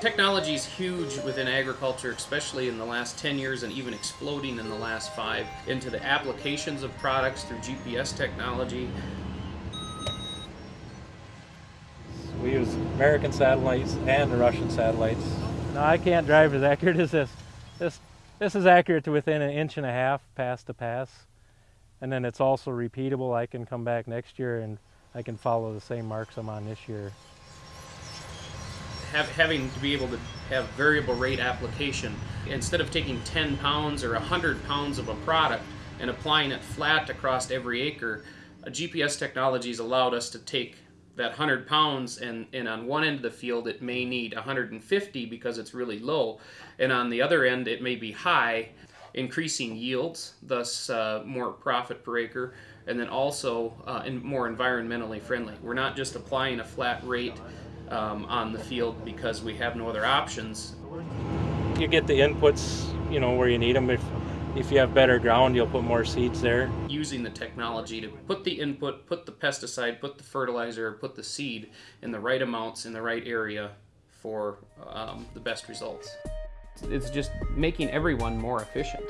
Technology is huge within agriculture, especially in the last 10 years and even exploding in the last five into the applications of products through GPS technology. We use American satellites and the Russian satellites. No, I can't drive as accurate as this. This, this is accurate to within an inch and a half pass to pass. And then it's also repeatable. I can come back next year and I can follow the same marks I'm on this year have, having to be able to have variable rate application. Instead of taking 10 pounds or 100 pounds of a product and applying it flat across every acre, uh, GPS technology has allowed us to take that 100 pounds and, and on one end of the field it may need 150 because it's really low and on the other end it may be high increasing yields thus uh, more profit per acre and then also uh, in more environmentally friendly we're not just applying a flat rate um, on the field because we have no other options. You get the inputs, you know, where you need them. If if you have better ground, you'll put more seeds there. Using the technology to put the input, put the pesticide, put the fertilizer, put the seed in the right amounts in the right area for um, the best results. It's just making everyone more efficient.